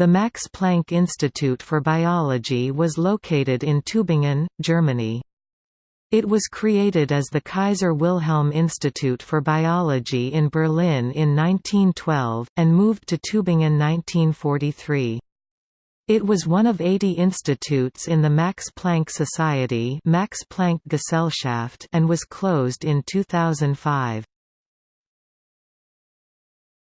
The Max Planck Institute for Biology was located in Tübingen, Germany. It was created as the Kaiser Wilhelm Institute for Biology in Berlin in 1912, and moved to Tübingen 1943. It was one of 80 institutes in the Max Planck Society Max Planck Gesellschaft and was closed in 2005.